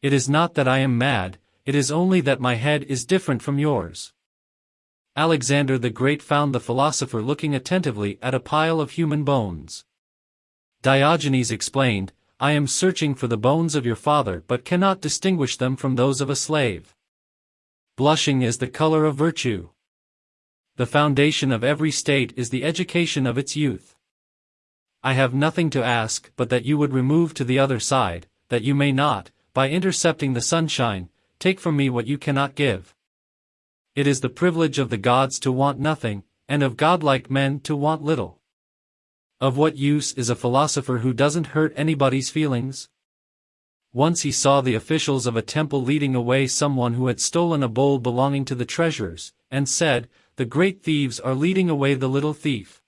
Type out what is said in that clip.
It is not that I am mad, it is only that my head is different from yours. Alexander the Great found the philosopher looking attentively at a pile of human bones. Diogenes explained, I am searching for the bones of your father but cannot distinguish them from those of a slave. Blushing is the color of virtue. The foundation of every state is the education of its youth. I have nothing to ask but that you would remove to the other side, that you may not, by intercepting the sunshine, take from me what you cannot give. It is the privilege of the gods to want nothing, and of godlike men to want little. Of what use is a philosopher who doesn't hurt anybody's feelings? Once he saw the officials of a temple leading away someone who had stolen a bowl belonging to the treasurers, and said, The great thieves are leading away the little thief.